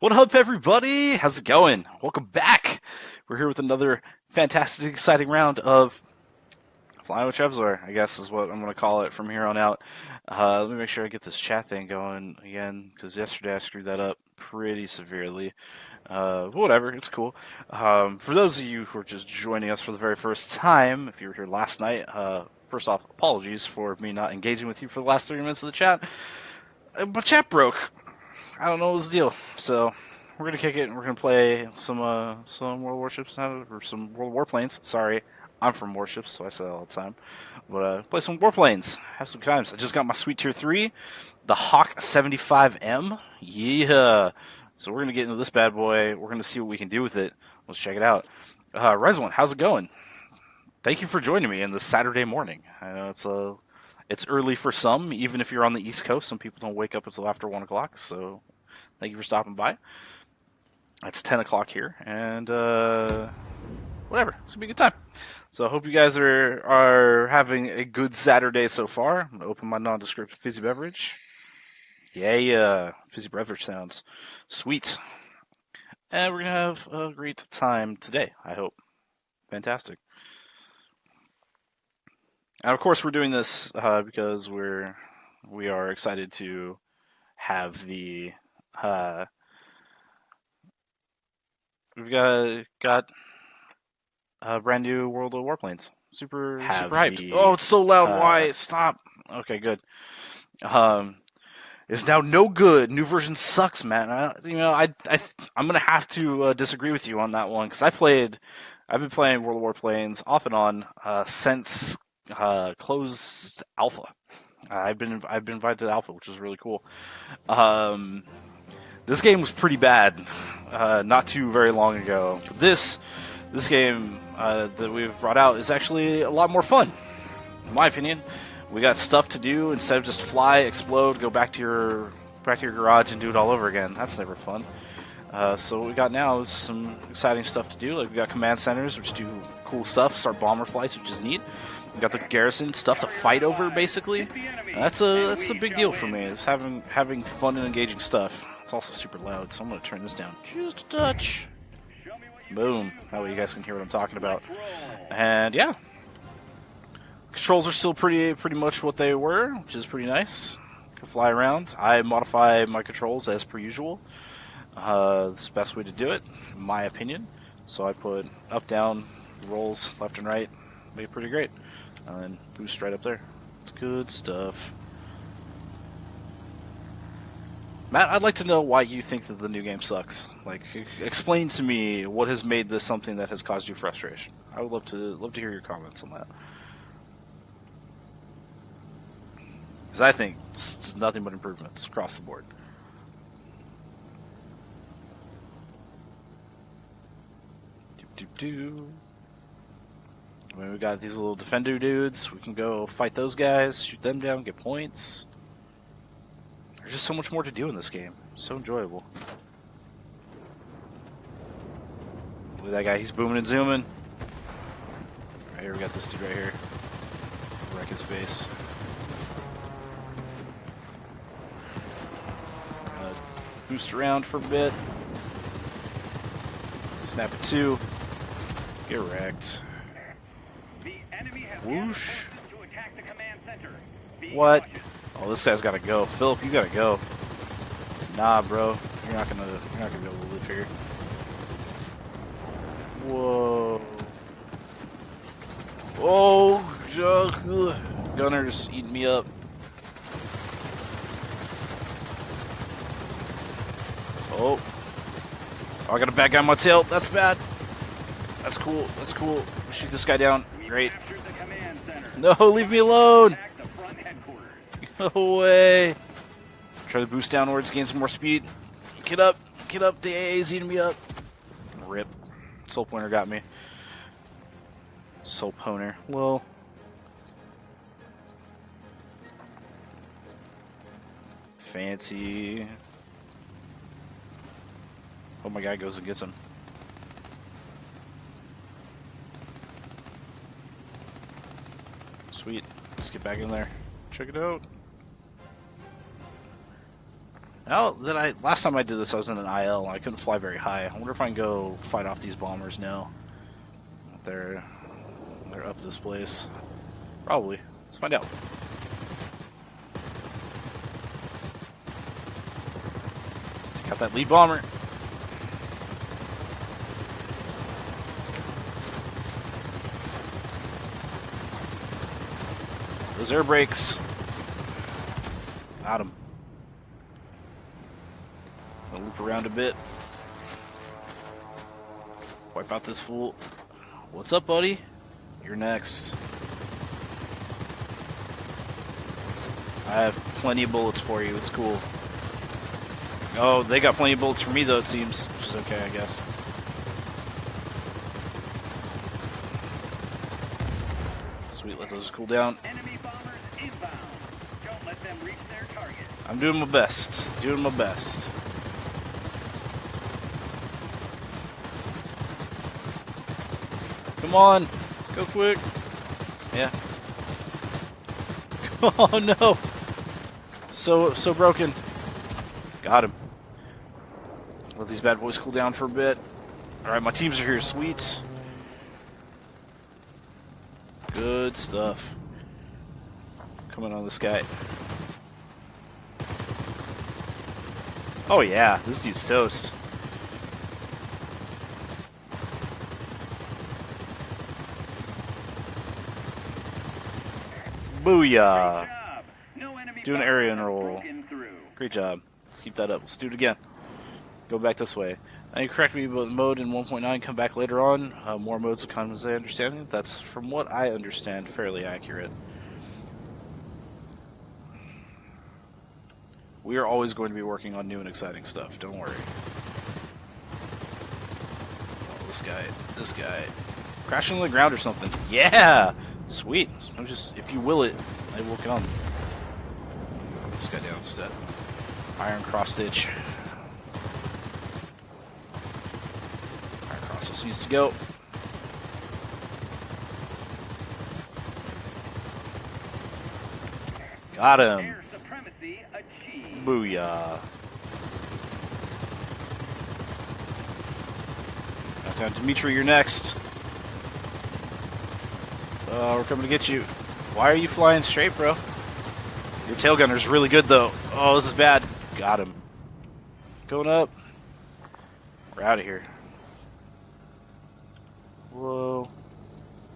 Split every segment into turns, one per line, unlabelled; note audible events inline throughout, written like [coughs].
What up, everybody? How's it going? Welcome back. We're here with another fantastic, exciting round of Flying with Trevzor, I guess is what I'm going to call it from here on out. Uh, let me make sure I get this chat thing going again, because yesterday I screwed that up pretty severely. Uh, whatever, it's cool. Um, for those of you who are just joining us for the very first time, if you were here last night, uh, first off, apologies for me not engaging with you for the last three minutes of the chat. Uh, but chat broke. I don't know what's the deal. So we're gonna kick it and we're gonna play some uh some World Warships now or some World Warplanes. Sorry, I'm from Warships, so I say that all the time. But uh, play some Warplanes. Have some times. I just got my sweet tier three, the Hawk 75M. Yeah. So we're gonna get into this bad boy. We're gonna see what we can do with it. Let's check it out. Uh, One, how's it going? Thank you for joining me in this Saturday morning. I know it's a it's early for some, even if you're on the East Coast. Some people don't wake up until after one o'clock. So thank you for stopping by. It's ten o'clock here, and uh, whatever. It's gonna be a good time. So I hope you guys are are having a good Saturday so far. I'm gonna open my nondescript fizzy beverage. Yeah, yeah, fizzy beverage sounds sweet, and we're gonna have a great time today. I hope. Fantastic. And of course, we're doing this uh, because we're we are excited to have the uh, we've got got a brand new World of Warplanes. Super super hyped. The, oh, it's so loud. Uh, Why stop? Okay, good. Um, is now no good. New version sucks, man. I, you know, I, I I'm gonna have to uh, disagree with you on that one because I played. I've been playing World of Warplanes off and on uh, since uh, closed alpha. I've been I've been invited to alpha, which is really cool. Um, this game was pretty bad uh, not too very long ago. This this game uh, that we've brought out is actually a lot more fun, in my opinion. We got stuff to do instead of just fly, explode, go back to your back to your garage and do it all over again. That's never fun. Uh, so what we got now is some exciting stuff to do. Like we got command centers, which do cool stuff. Start bomber flights, which is neat. Got the garrison stuff to fight over, basically. That's a that's a big deal for me. Is having having fun and engaging stuff. It's also super loud, so I'm gonna turn this down just a touch. Boom. That way you guys can hear what I'm talking about. And yeah, controls are still pretty pretty much what they were, which is pretty nice. Can fly around. I modify my controls as per usual. Uh, it's the best way to do it, in my opinion. So I put up, down, rolls left and right. It pretty great. And boost right up there. It's good stuff. Matt, I'd like to know why you think that the new game sucks. Like, explain to me what has made this something that has caused you frustration. I would love to love to hear your comments on that. Because I think it's nothing but improvements across the board. Do do do. I mean, we got these little defender dudes. We can go fight those guys, shoot them down, get points. There's just so much more to do in this game. So enjoyable. Look at that guy. He's booming and zooming. Right here, we got this dude right here. Wreck his face. Uh, boost around for a bit. Snap it two. Get wrecked. Whoosh. What? Oh, this guy's gotta go. Philip, you gotta go. Nah, bro. You're not gonna you're not gonna be able to live here. Whoa. Oh, Gunner's eating me up. Oh. oh. I got a bad guy on my tail. That's bad. That's cool. That's cool. Shoot this guy down. Great. [laughs] No, leave me alone. [laughs] No way. Try to boost downwards, gain some more speed. Get up. Get up. The AA is eating me up. Rip. Soul Pointer got me. Soul Pointer. Well. Fancy. Oh my guy goes and gets him. Sweet. Let's get back in there. Check it out. Now that I last time I did this, I was in an IL I couldn't fly very high. I wonder if I can go fight off these bombers now. They're they're up this place. Probably. Let's find out. Take out that lead bomber. Those air brakes. Got him. I'll loop around a bit. Wipe out this fool. What's up, buddy? You're next. I have plenty of bullets for you. It's cool. Oh, they got plenty of bullets for me, though, it seems. Which is okay, I guess. Sweet, let those cool down. I'm doing my best. Doing my best. Come on. Go quick. Yeah. [laughs] Oh no. So so broken. Got him. Let these bad boys cool down for a bit. Alright, my teams are here. Sweet. Good stuff. Coming on this guy. Oh yeah, this dude's toast. Booyah! Do an aileron roll. Great job. Let's keep that up. Let's do it again. Go back this way. Now you correct me about the mode in 1.9, come back later on. Uh, more modes will come as I understand it. That's, from what I understand, fairly accurate. We are always going to be working on new and exciting stuff, don't worry. Oh, this guy, this guy. Crashing on the ground or something. Yeah! Sweet. I'm just, if you will it, I will come. This guy down instead. Iron cross stitch. Iron cross just needs to go. Got him. Booyah. Down, Dimitri, you're next. Uh, we're coming to get you. Why are you flying straight, bro? Your tail gunner's really good, though. Oh, this is bad. Got him. Going up. We're out of here. Whoa.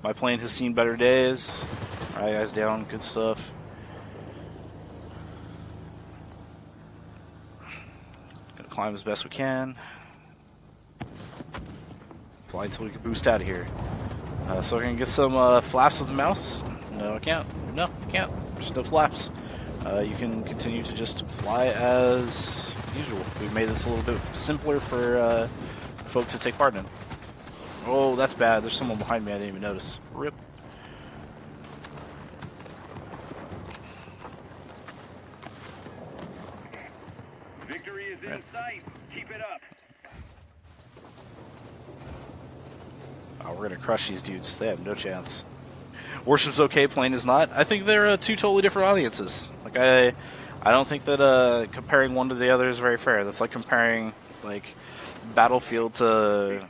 My plane has seen better days. Alright, guys, down. Good stuff. Climb as best we can. Fly until we can boost out of here. Uh, so we're gonna get some uh, flaps with the mouse. No, I can't. No, I can't. There's no flaps. Uh, you can continue to just fly as usual. We've made this a little bit simpler for uh, folk to take part in. Oh, that's bad. There's someone behind me I didn't even notice. Rip. We're gonna crush these dudes. They have no chance. Warships okay, plane is not. I think they're uh, two totally different audiences. Like I, I don't think that uh, comparing one to the other is very fair. That's like comparing like Battlefield to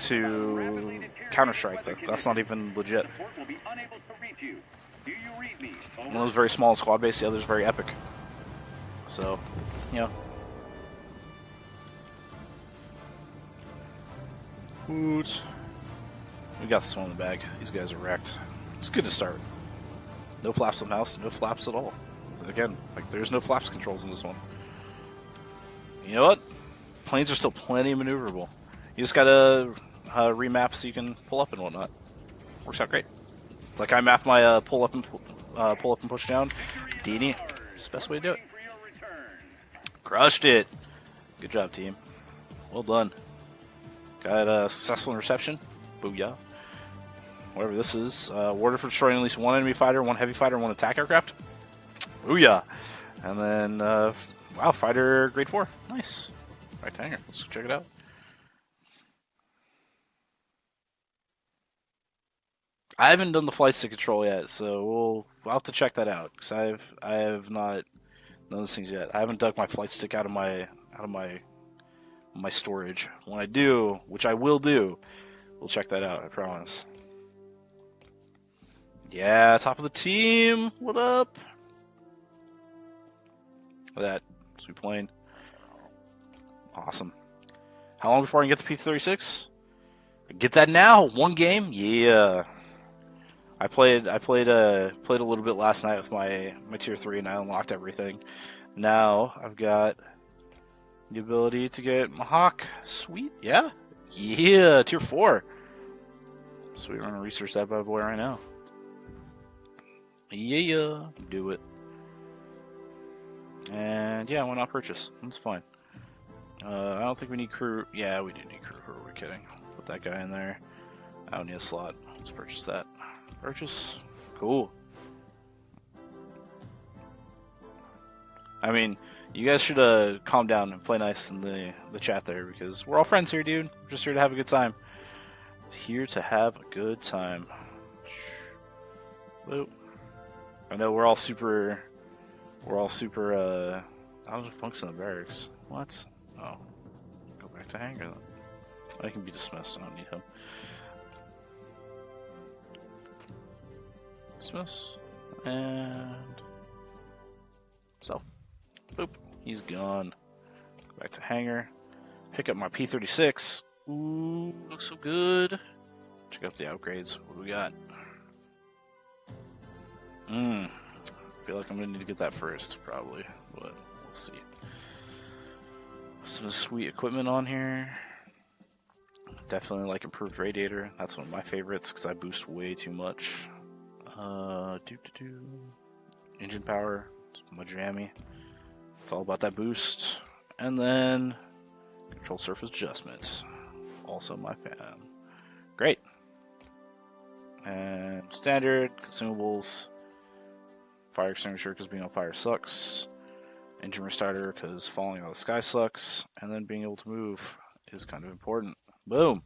to Counter Strike. That's not even legit. One those very small squad base, the other's very epic. So, you know. Woot. We got this one in the bag. These guys are wrecked. It's good to start. No flaps on the mouse, no flaps at all. Again, like there's no flaps controls in this one. You know what? Planes are still plenty maneuverable. You just gotta uh, remap so you can pull up and whatnot. Works out great. It's like I map my uh, pull up and uh, pull up and push down. Dini, it's the best way to do it. Crushed it. Good job, team. Well done. Got a successful reception. Booyah whatever this is. Uh, order for destroying at least one enemy fighter, one heavy fighter, one attack aircraft. Booyah! And then, uh, wow, fighter grade 4. Nice. Right here. Let's check it out. I haven't done the flight stick control yet, so we'll, we'll have to check that out because I've I have not None of those things yet. I haven't dug my flight stick out of my out of my my storage. When I do, which I will do, we'll check that out. I promise. Yeah, top of the team. What up? That sweet plane. Awesome. How long before I can get the P36? Get that now. One game. Yeah. I played. I played. Uh, played a little bit last night with my my tier three, and I unlocked everything. Now I've got the ability to get Mahawk. Sweet. Yeah. Yeah. Tier four. So we're gonna research that bad boy right now. Yeah. Do it. And yeah, why not purchase? That's fine. Uh, I don't think we need crew. Yeah, we do need crew. Who are we kidding? Put that guy in there. I don't need a slot. Let's purchase that. Purchase. Cool. I mean, you guys should uh, calm down and play nice in the, the chat there because we're all friends here, dude. We're just here to have a good time. Here to have a good time. I know we're all super. We're all super. uh... I don't know if Punk's in the barracks. What? Oh. Go back to hangar then. I can be dismissed. I don't need him. Dismiss. And. So. Boop. He's gone. Go back to hangar. Pick up my P36. Ooh, looks so good. Check out the upgrades. What do we got? Mmm. feel like I'm gonna need to get that first, probably, but we'll see. Some sweet equipment on here. Definitely like improved radiator. That's one of my favorites because I boost way too much. Uh, do do do. Engine power. It's my jammy. It's all about that boost. And then control surface adjustment. Also my fan. Great. And standard consumables. Fire extinguisher because being on fire sucks. Engine restarter because falling out of the sky sucks. And then being able to move is kind of important. Boom.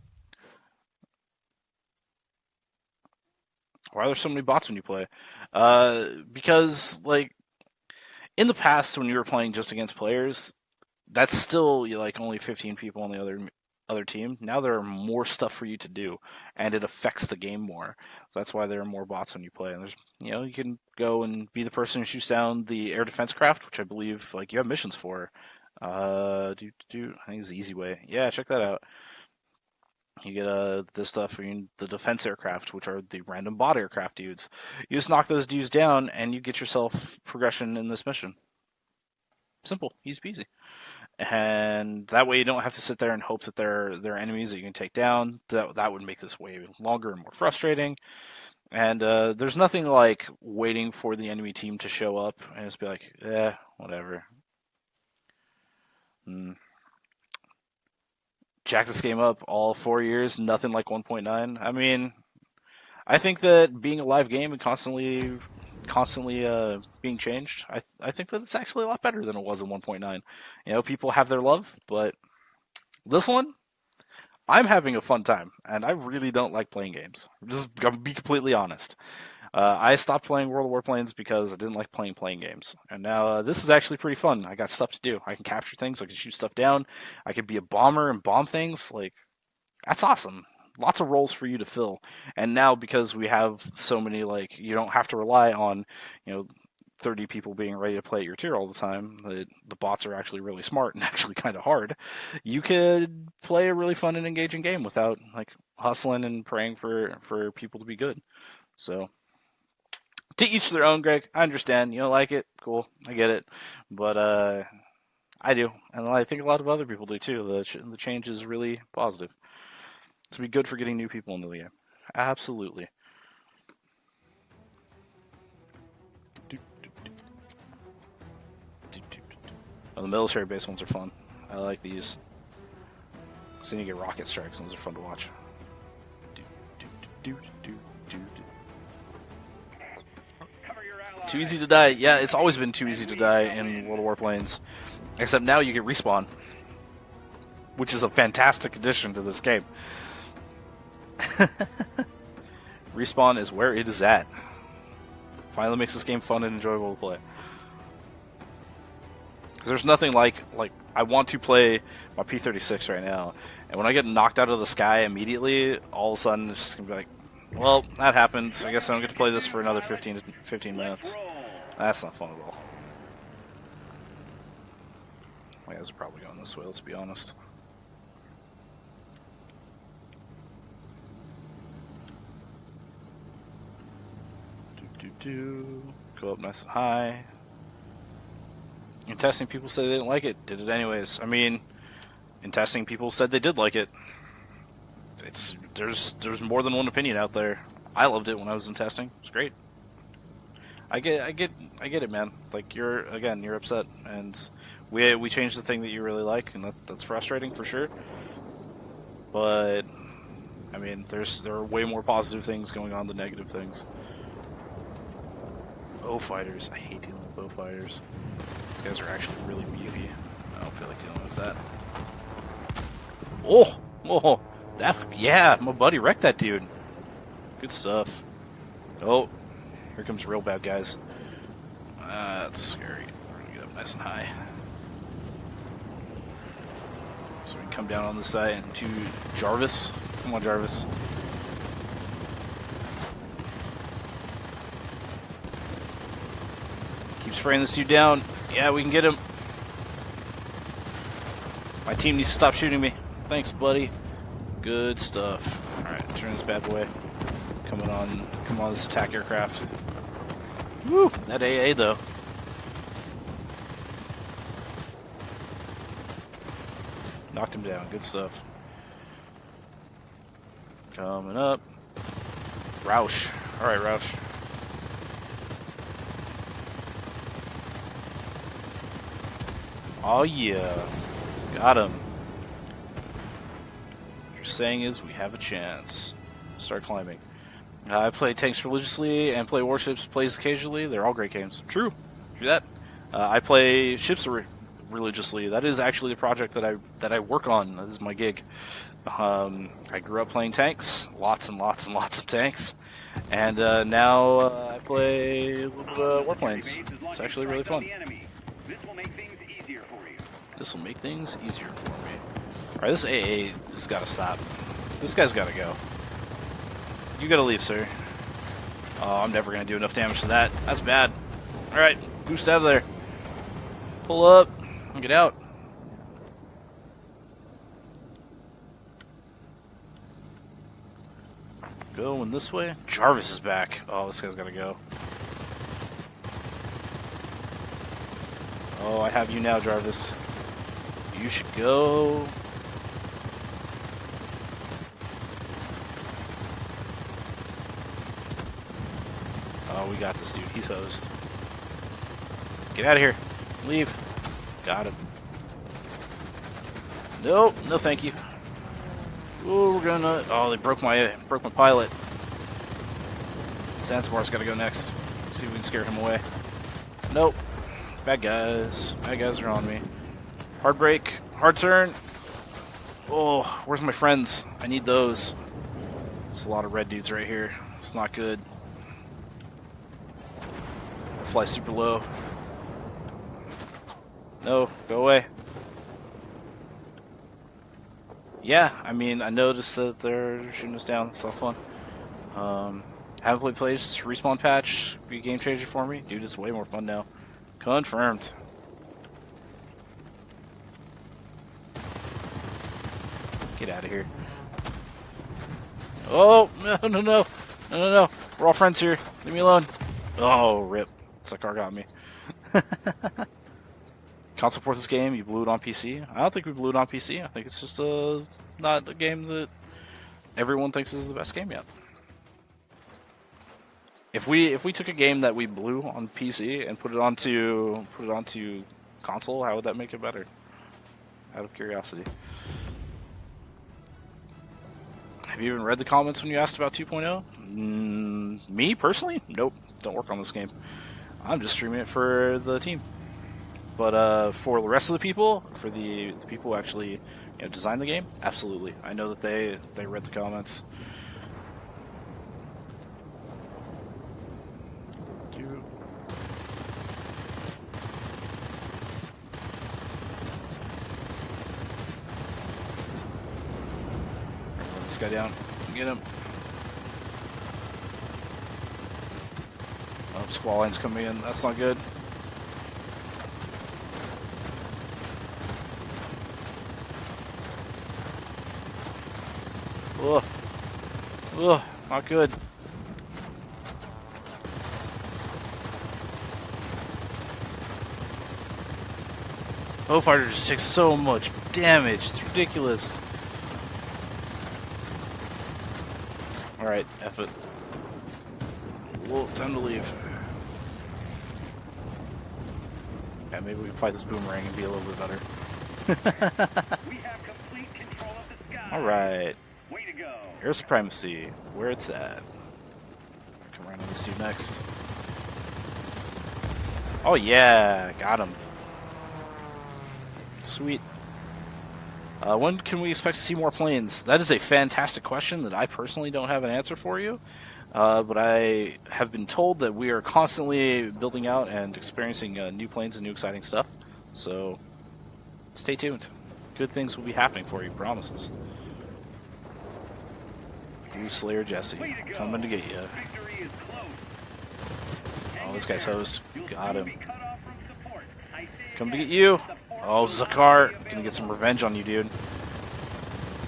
Why are there so many bots when you play? Uh, because like in the past when you were playing just against players, that's still like only 15 people on the other other team. Now there are more stuff for you to do, and it affects the game more. So that's why there are more bots when you play. And there's, you know, you can go and be the person who shoots down the air defense craft, which I believe like you have missions for. Uh, do do I think it's the easy way. Yeah, check that out. You get uh this stuff the defense aircraft, which are the random bot aircraft dudes. You just knock those dudes down, and you get yourself progression in this mission. Simple, easy peasy. And that way, you don't have to sit there and hope that they're they're enemies that you can take down. That that would make this way longer and more frustrating. And uh, there's nothing like waiting for the enemy team to show up and just be like, eh, whatever. Hmm jack this game up all four years, nothing like 1.9. I mean, I think that being a live game and constantly, constantly uh, being changed, I I think that it's actually a lot better than it was in 1.9. You know, people have their love, but this one, I'm having a fun time, and I really don't like playing games. Just gonna be completely honest. Uh, I stopped playing World of Warplanes because I didn't like playing playing games, and now uh, this is actually pretty fun. I got stuff to do. I can capture things. I can shoot stuff down. I can be a bomber and bomb things. Like that's awesome. Lots of roles for you to fill. And now because we have so many, like you don't have to rely on, you know, 30 people being ready to play at your tier all the time, the, the bots are actually really smart and [laughs] actually kind of hard. You could play a really fun and engaging game without like hustling and praying for for people to be good. So to each their own, Greg. I understand. You don't like it. Cool. I get it. But uh, I do. And I think a lot of other people do too. The, ch- the change is really positive. To be good for getting new people into the game. Absolutely. Oh, the military base ones are fun. I like these. So you get rocket strikes, those are fun to watch. Too easy to die. Yeah, it's always been too easy to die in World of Warplanes. Except now you get respawn. Which is a fantastic addition to this game. [laughs] respawn is where it is at. Finally makes this game fun and enjoyable to play. Because there's nothing like like I want to play my P36 right now, and when I get knocked out of the sky immediately, all of a sudden it's just gonna be like, well, that happened. I guess I don't get to play this for another 15 to 15 minutes. That's not fun at all. My guys are probably going this way. Let's be honest. Do do do. Go up nice and high. In testing, people say they didn't like it. Did it anyways. I mean, in testing, people said they did like it. It's there's there's more than one opinion out there. I loved it when I was in testing. It's great. I get I get I get it, man. Like you're again, you're upset, and we we changed the thing that you really like, and that, that's frustrating for sure. But I mean, there's there are way more positive things going on than negative things. Beaufighters, I hate dealing with Beaufighters. These guys are actually really beefy. I don't feel like dealing with that. Oh, oh, that yeah, my buddy wrecked that dude. Good stuff. Oh, here comes real bad guys. Uh, that's scary. We're gonna get up nice and high. So we can come down on this side and to Jarvis. Come on, Jarvis. Keep spraying this dude down. Yeah, we can get him. My team needs to stop shooting me. Thanks, buddy. Good stuff. Alright, turn this bad boy. Coming on, come on this attack aircraft. Woo! That AA, though. Knocked him down. Good stuff. Coming up. Roush. Alright, Roush. Oh yeah. Got him. What you're saying is we have a chance. Start climbing. Uh, I play tanks religiously and play warships plays occasionally. They're all great games. True. Do that. Uh, I play ships re religiously. That is actually the project that I that I work on. That is my gig. Um, I grew up playing tanks, lots and lots and lots of tanks, and uh, now uh, I play a little warplanes. It's actually really fun. This will make things easier for me. Alright, this AA has got to stop. This guy's got to go. You got to leave, sir. Oh, I'm never going to do enough damage to that. That's bad. Alright, boost out of there. Pull up. Get out. Going this way. Jarvis is back. Oh, this guy's got to go. Oh, I have you now, Jarvis. You should go. Oh, we got this dude. He's host. Get out of here. Leave. Got him. Nope. No, thank you. Oh, we're gonna. Oh, they broke my broke my pilot. Sansamar's got to go next. See if we can scare him away. Nope. Bad guys. Bad guys are on me. Hard break. Hard turn. Oh, where's my friends? I need those. There's a lot of red dudes right here. It's not good. Fly super low. No, go away. Yeah, I mean, I noticed that they're shooting us down. It's fun. Um, haven't played plays. Respawn patch be game changer for me. Dude, it's way more fun now. Confirmed. Get out of here. Oh, [laughs] no, no, no. No, no, no. We're all friends here. Leave me alone. Oh, rip. Sakar got me. [laughs] Can't support this game. You blew it on PC. I don't think we blew it on PC. I think it's just a, not a game that everyone thinks is the best game yet. If we if we took a game that we blew on PC and put it onto put it onto console, how would that make it better? Out of curiosity. Have you even read the comments when you asked about 2.0? Mm, me, personally? Nope. Don't work on this game. I'm just streaming it for the team. But uh, for the rest of the people, for the, the people who actually you know, designed the game, absolutely. I know that they, they read the comments. This guy down. Get him. Oh, squall line's coming in. That's not good. Ugh. Ugh, not good. Beaufighter just takes so much damage. It's ridiculous. Alright, F it. Well, time to leave. Yeah, maybe we can fight this boomerang and be a little bit better. [laughs] we have complete control of the sky. Alright. Way to go. Air supremacy, where it's at. Come around on this dude next. Oh yeah, got him. Sweet. Uh, when can we expect to see more planes? That is a fantastic question that I personally don't have an answer for you. Uh, but I have been told that we are constantly building out and experiencing uh, new planes and new exciting stuff. So stay tuned. Good things will be happening for you, promises. Blue Slayer Jesse, coming to get you. Oh, this guy's host. Got him. Come to get you. Oh, Zakar, gonna get some revenge on you, dude.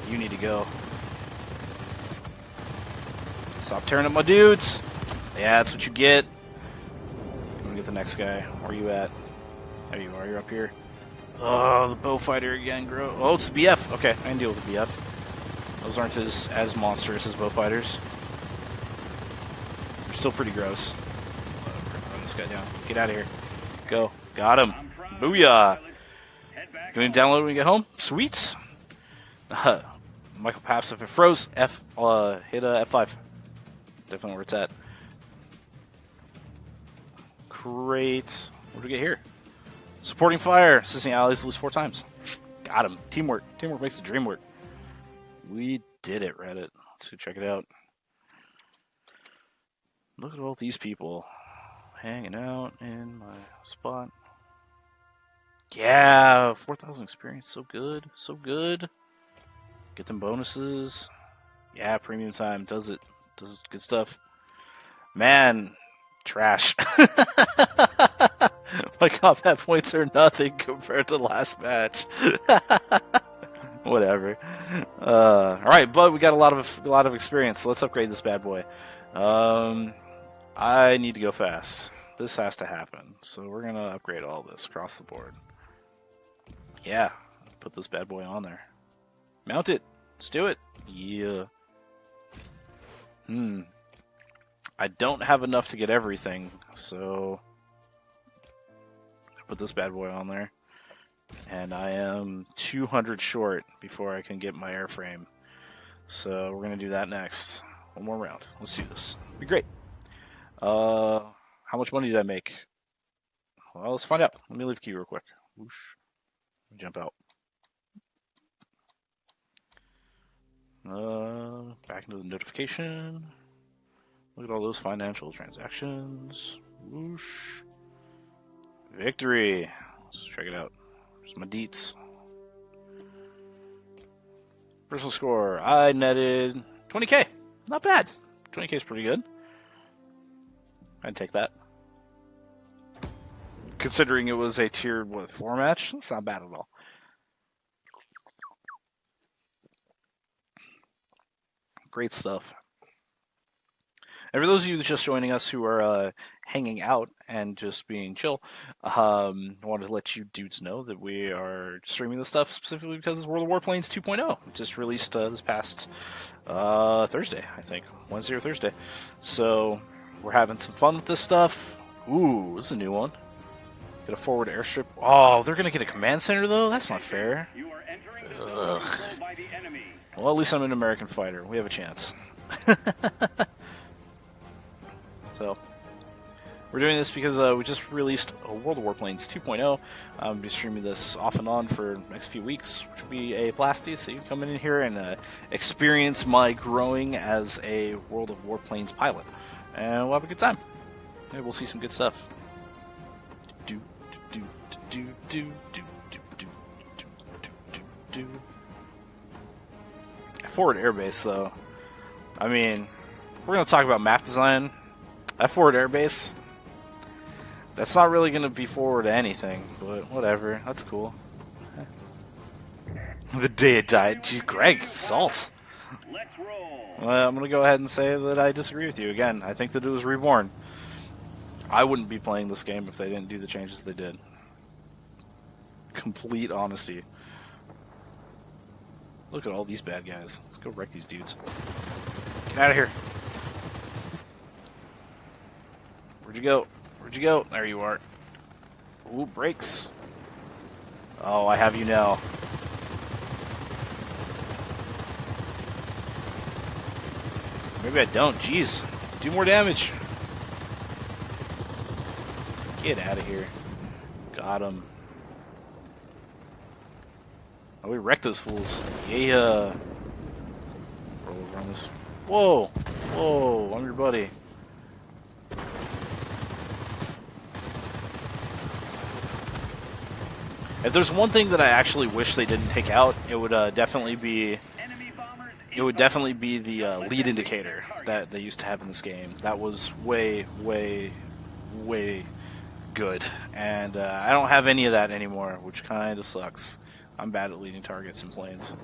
You need to go. Stop tearing up my dudes. Yeah, that's what you get. I'm gonna get the next guy. Where are you at? There you are. You're up here. Oh, the Beaufighter again, bro. Oh, it's the BF. Okay, I can deal with the BF. Those aren't as as monstrous as Beaufighters. They're still pretty gross. run this guy down. Get out of here. Go. Got him. Booyah. Can we download when we get home? Sweet. [laughs] Michael Paps, if it froze, F, uh, hit uh, F5. Definitely where it's at. Great. What do we get here? Supporting fire, assisting allies at least four times. Got him. Teamwork. Teamwork makes the dream work. We did it, Reddit. Let's go check it out. Look at all these people hanging out in my spot. Yeah, 4,000 experience. So good. So good. Get them bonuses. Yeah, premium time does it. Does good stuff. Man, trash. [laughs] My combat points are nothing compared to last match. [laughs] Whatever. Uh, all right, but we got a lot of a lot of experience. So let's upgrade this bad boy. Um, I need to go fast. This has to happen. So we're gonna upgrade all this across the board. Yeah, put this bad boy on there. Mount it. Let's do it. Yeah. Hmm. I don't have enough to get everything, so I put this bad boy on there. And I am 200 short before I can get my airframe. So we're going to do that next. One more round. Let's do this. Be great. Uh, how much money did I make? Well, let's find out. Let me leave key real quick. Whoosh jump out. Uh, back into the notification. Look at all those financial transactions. Whoosh. Victory. Let's check it out. There's my deets. Personal score. I netted 20k. Not bad. 20k is pretty good. I'd take that considering it was a tier what four match. That's not bad at all. Great stuff. And for those of you just joining us who are uh, hanging out and just being chill, um, I wanted to let you dudes know that we are streaming this stuff specifically because it's World of Warplanes 2.0. just released uh, this past uh, Thursday, I think. Wednesday or Thursday. So we're having some fun with this stuff. Ooh, this is a new one. Get a forward airstrip. Oh, they're going to get a command center, though? That's not fair. Ugh. Well, at least I'm an American fighter. We have a chance. so, we're doing this because uh, we just released World of Warplanes 2.0. I'm to be streaming this off and on for next few weeks, which will be a blasty. So you can come in here and uh, experience my growing as a World of Warplanes pilot. And we'll have a good time. Maybe we'll see some good stuff do do do do do do do do do. Forward airbase, though. I mean, we're going to talk about map design. That forward airbase, that's not really going to be forward to anything, but whatever. That's cool. [laughs] the day it died. Jeez, Greg, salt. Well, I'm going to go ahead and say that I disagree with you again. I think that it was reborn. I wouldn't be playing this game if they didn't do the changes they did. Complete honesty. Look at all these bad guys. Let's go wreck these dudes. Get out of here. Where'd you go? Where'd you go? There you are. Ooh, brakes. Oh, I have you now. Maybe I don't. Jeez. Do more damage. Get out of here. Got him. Oh, we wrecked those fools. Yeah. Roll over on this. Whoa! Whoa, I'm your buddy. If there's one thing that I actually wish they didn't take out, it would uh, definitely be it would definitely be the uh, lead indicator that they used to have in this game. That was way, way, way good, and uh, I don't have any of that anymore, which kind of sucks. I'm bad at leading targets in planes,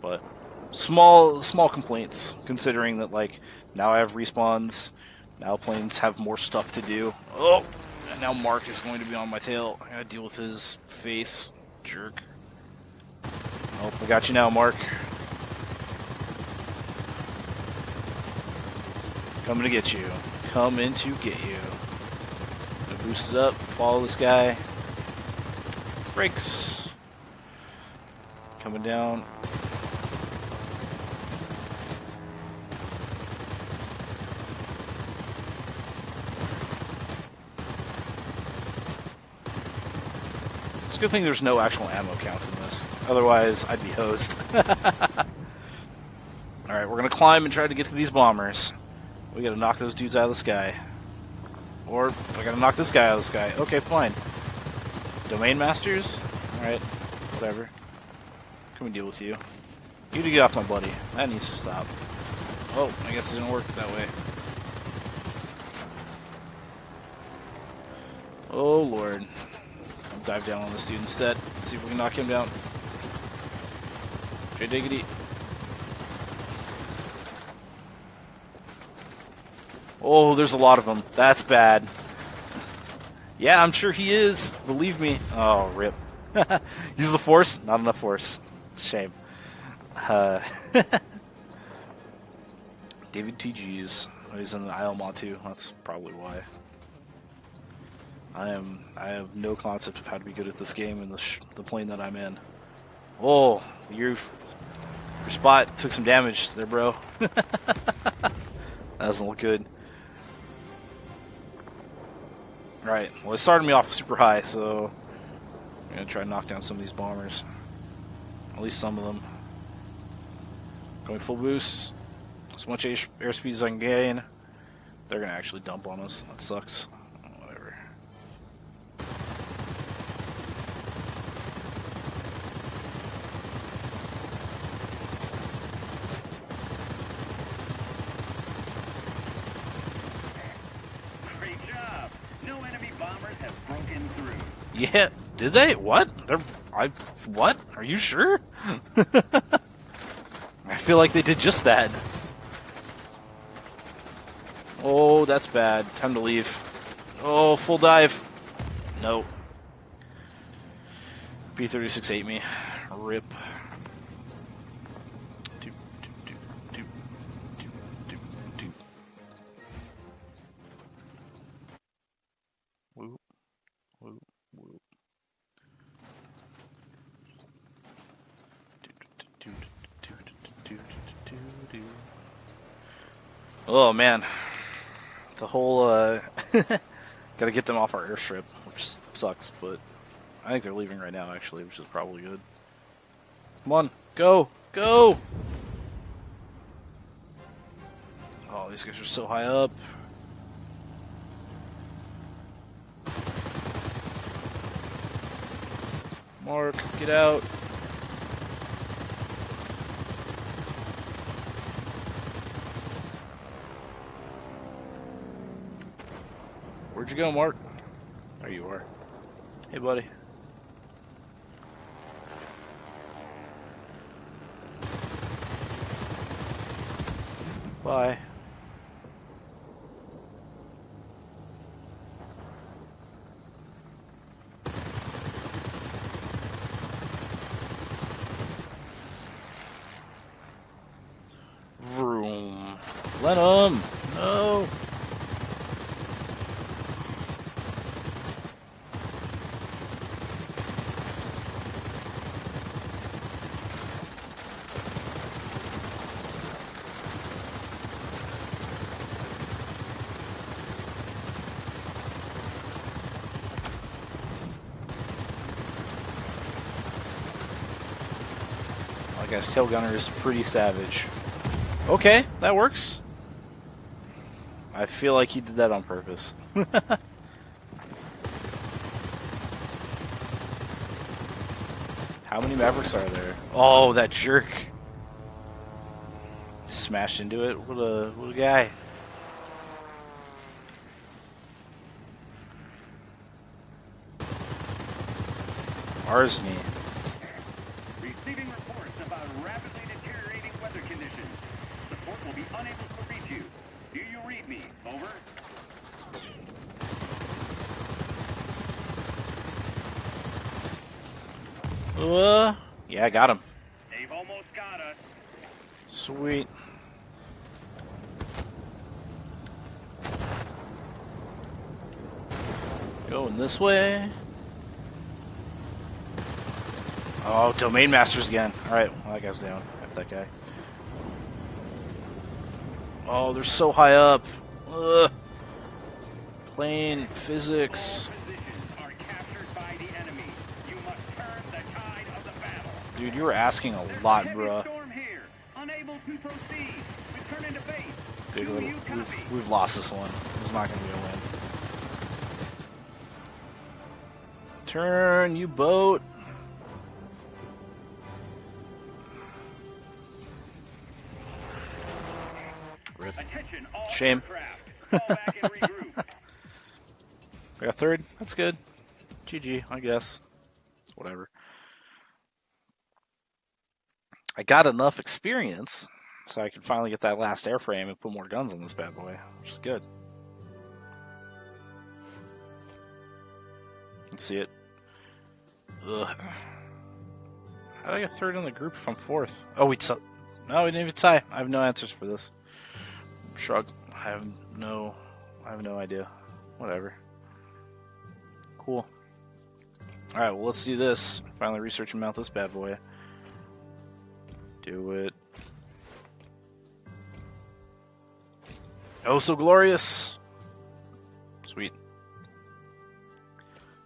but small, small complaints considering that like now I have respawns, now planes have more stuff to do. Oh, and now Mark is going to be on my tail. I gotta deal with his face. Jerk. Oh, I got you now, Mark. Coming to get you. Coming to get you. Boost it up. Follow this guy. Brakes. Coming down. It's a good thing there's no actual ammo count in this. Otherwise, I'd be hosed. [laughs] Alright, we're going to climb and try to get to these bombers. We got to knock those dudes out of the sky. Or, I got to knock this guy out of the sky. Okay, fine. Domain Masters? Alright, whatever. Can we deal with you? You to get off my buddy. That needs to stop. Oh, I guess it didn't work that way. Oh, Lord I'll dive down on this dude instead. See if we can knock him down. J diggity. Oh, there's a lot of them. That's bad. Yeah, I'm sure he is. Believe me. Oh, rip. [laughs] Use the force? Not enough force. Shame. Uh, [laughs] David TG's. Oh, he's in the Isle too. That's probably why. I am I have no concept of how to be good at this game in the the plane that I'm in. Oh, your your spot took some damage there, bro. [laughs] that doesn't look good. Right. Well, it started me off super high, so I'm gonna try to knock down some of these bombers. At least some of them. Going full boost. As much airspeed as I can gain. They're gonna actually dump on us. That sucks. Yeah, did they? What? They're I what? Are you sure? [laughs] I feel like they did just that. Oh, that's bad. Time to leave. Oh, full dive. No. B-36 ate me. Rip. Oh man, the whole uh, [laughs] gotta get them off our airstrip, which sucks. But I think they're leaving right now, actually, which is probably good. Come on, go, go! Oh, these guys are so high up. Mark, get out. Where'd you go, Mark? There you are. Hey, buddy. Bye. Vroom. Lenham! No! Guess Tail Gunner is pretty savage. Okay, that works. I feel like he did that on purpose. [laughs] How many Mavericks are there? Oh, that jerk. Smashed into it. What a, what a guy. Arsney. Uh, yeah, I got him. They've almost got us. Sweet. Going this way. Oh, Domain Masters again. Alright, well, that guy's down. F that guy. Oh, they're so high up. Ugh. Plane, physics. Dude, you were asking a lot, bruh. Dude, we've, we've lost this one. It's not going to be a win. Turn, you boat. Rip. Shame. I [laughs] got third. That's good. GG, I guess. Whatever. I got enough experience so I can finally get that last airframe and put more guns on this bad boy, which is good. You can see it. Ugh. How did I get third in the group if I'm fourth? Oh, we t- no, we didn't even tie. I have no answers for this. Shrug. I have no, I have no idea. Whatever. Cool. All right, well let's do this. Finally research and mount this bad boy. Do it. Oh, so glorious! Sweet.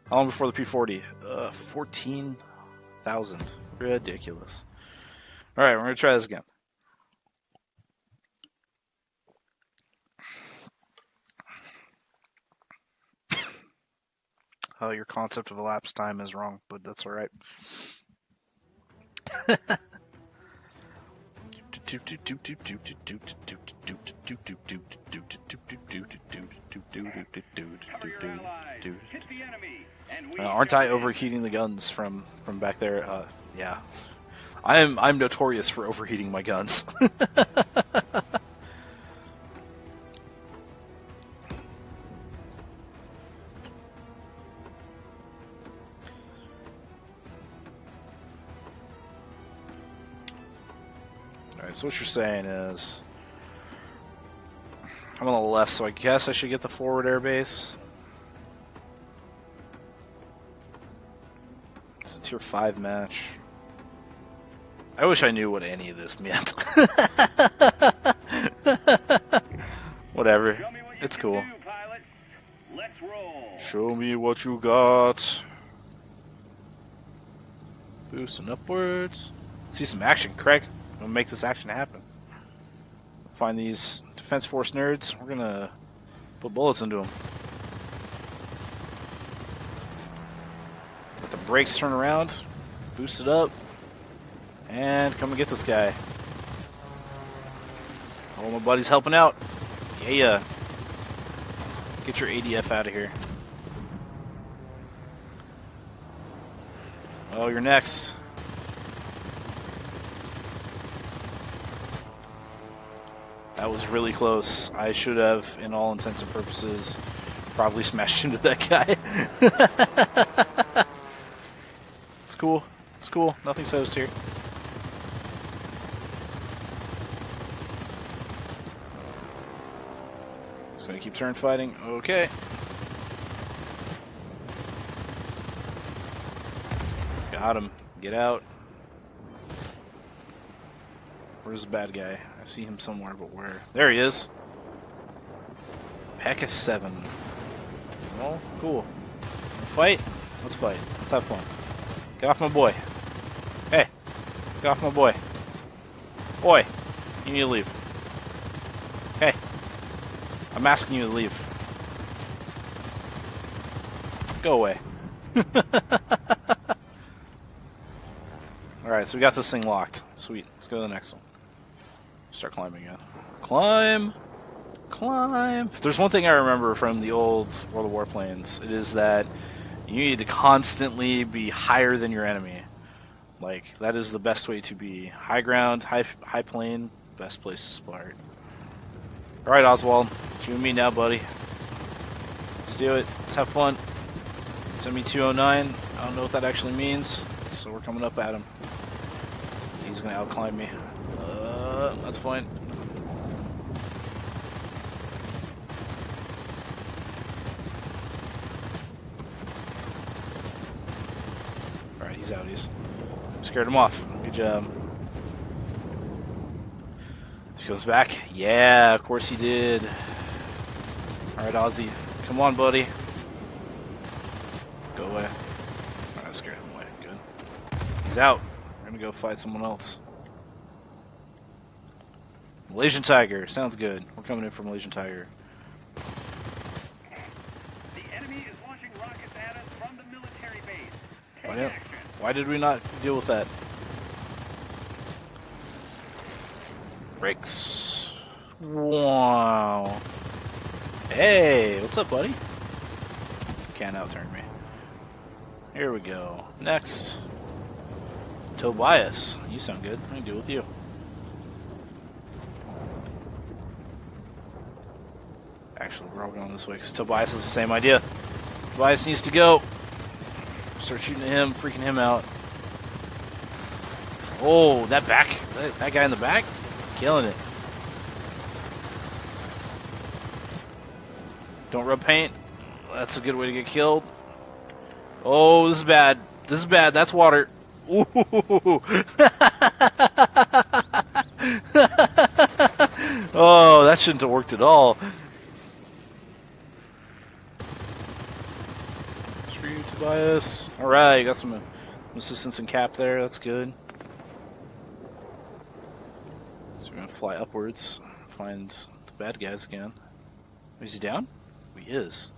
How long before the P40? Uh, 14,000. Ridiculous. Alright, we're going to try this again. [coughs] Oh, your concept of elapsed time is wrong, but that's alright. [laughs] Uh, aren't I overheating the guns from from back there? Uh, yeah, I'm I'm notorious for overheating my guns. [laughs] so what you're saying is... I'm on the left, so I guess I should get the forward airbase. It's a tier 5 match. I wish I knew what any of this meant. [laughs] Whatever. It's cool. Do, Show me what you got. Boosting upwards. See some action, Craig. Make this action happen. Find these Defense Force nerds. We're gonna put bullets into them. Let the brakes turn around, boost it up, and come and get this guy. All my buddies helping out. Yeah. Get your ADF out of here. Oh, you're next. That was really close. I should have, in all intents and purposes, probably [laughs] smashed into that guy. [laughs] it's cool. It's cool. Nothing's host here. Just gonna keep turn fighting. Okay. Got him. Get out. Where's the bad guy? See him somewhere, but where? There he is. Pack of seven. Oh, cool. Fight? Let's fight. Let's have fun. Get off my boy. Hey. Get off my boy. Boy. You need to leave. Hey. I'm asking you to leave. Go away. [laughs] Alright, so we got this thing locked. Sweet. Let's go to the next one. Start climbing again. Climb! Climb! If there's one thing I remember from the old World of Warplanes, it is that you need to constantly be higher than your enemy. Like, that is the best way to be. High ground, high, high plane, best place to start. Alright, Oswald. You and me now, buddy. Let's do it. Let's have fun. Send me 209. I don't know what that actually means, so we're coming up at him. He's gonna outclimb me. That's fine. Alright, he's out. He's scared him off. Good job. She goes back. Yeah, of course he did. Alright, Ozzy. Come on, buddy. Go away. Alright, scared him away. Good. He's out. We're gonna go fight someone else. Malaysian Tiger. Sounds good. We're coming in for Malaysian Tiger.
The enemy is launching rockets at us from the military base.
Why, did- why did we not deal with that? Brakes. Wow. Hey, what's up, buddy? Can't outturn me. Here we go. Next. Tobias. You sound good. I can deal with you. Actually, we're all going this way because Tobias has the same idea. Tobias needs to go. Start shooting at him, freaking him out. Oh, that back, that, that guy in the back, killing it. Don't rub paint. That's a good way to get killed. Oh, this is bad. This is bad. That's water. Ooh. [laughs] oh, that shouldn't have worked at all. You, Alright, got some assistance and cap there. That's good. So we're gonna fly upwards, find the bad guys again. Oh, is he down? Oh, he is.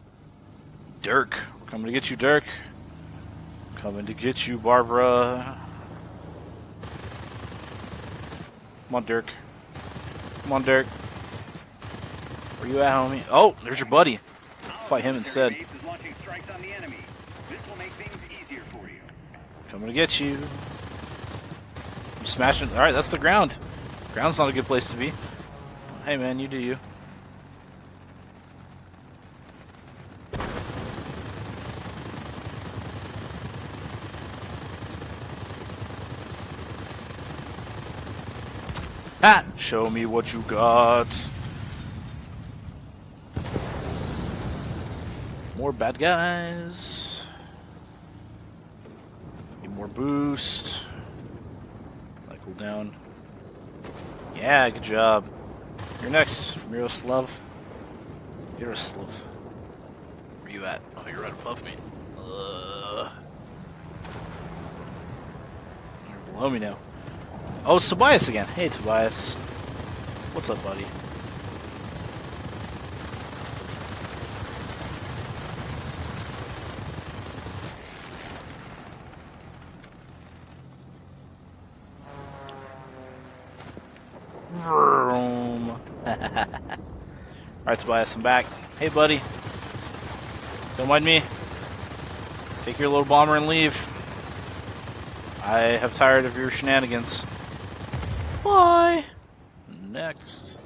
Dirk. We're coming to get you, Dirk. Coming to get you, Barbara. Come on, Dirk. Come on, Dirk. Where you at, homie? Oh, there's your buddy. Fight him instead.
Base is launching strikes on the enemy. This will make things easier for you.
To get you. I'm smashing. Alright, that's the ground. Ground's not a good place to be. Hey, man, you do you. Ha! Show me what you got. More bad guys. Boost. Like cool down. Yeah, good job. You're next, Miroslav. Miroslav. Where you at? Oh, you're right above me. You're below me now. Oh, it's Tobias again. Hey, Tobias. What's up, buddy? Vroom. Alright, Tobias, I'm back. Hey, buddy. Don't mind me. Take your little bomber and leave. I have tired of your shenanigans. Bye. Next.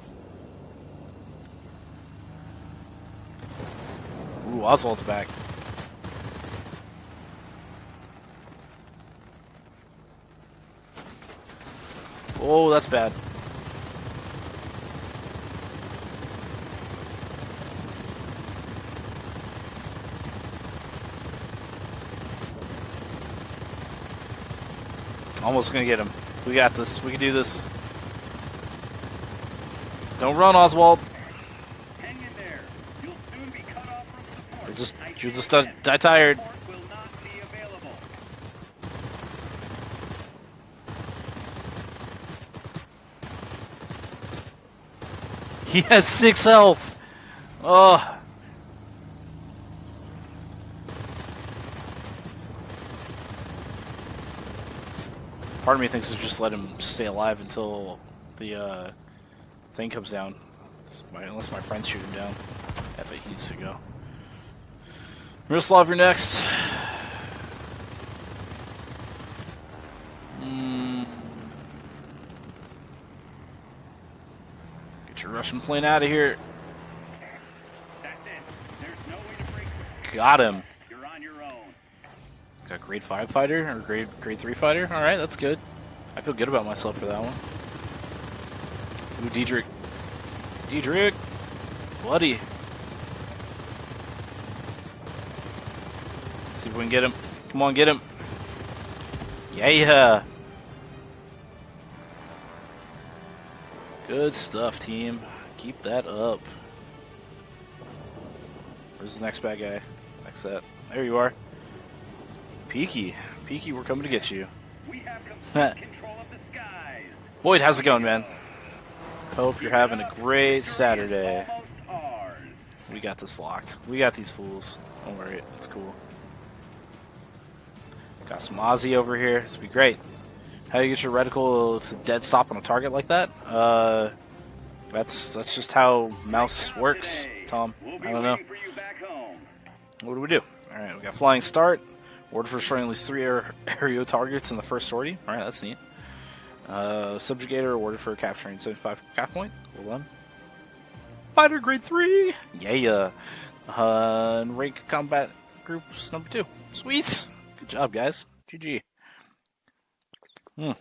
Ooh, Oswald's back. Oh, that's bad. Almost gonna get him. We got this. We can do this. Don't run, Oswald.
Hang in there. You'll soon be cut off from support.
You're just, you're just uh, die tired. He has six health. Oh. Part of me thinks to just let him stay alive until the uh, thing comes down. My- unless my friends shoot him down. Yeah, but he needs to go. Miroslav, you're next. Mm. Get your Russian plane out of here. Got him.
You're on your own.
Got grade five fighter or grade grade three fighter. All right, that's good. I feel good about myself for that one. Ooh, Diedrich. Diedrich, buddy. See if we can get him. Come on, get him. Yeah. Good stuff, team. Keep that up. Where's the next bad guy? Next set. There you are. Peaky. Peaky, we're coming to get you.
We have [laughs] control of the skies.
Boyd, how's it going, man? Hope you're having a great Saturday. We got this locked. We got these fools. Don't worry, it's cool. Got some Aussie over here. This will be great. How do you get your reticle to dead stop on a target like that? Uh, that's that's just how mouse works, Tom. I don't know.
waiting for you back home.
What do we do? All right, we got flying start. Order for destroying at least three [laughs] aerial targets in the first sortie. All right, that's neat. Uh, subjugator awarded for capturing 75 cap point. Well done. Fighter grade three. Yeah. Uh, and rank combat groups number two. Sweet. Good job, guys. GG. Hmm.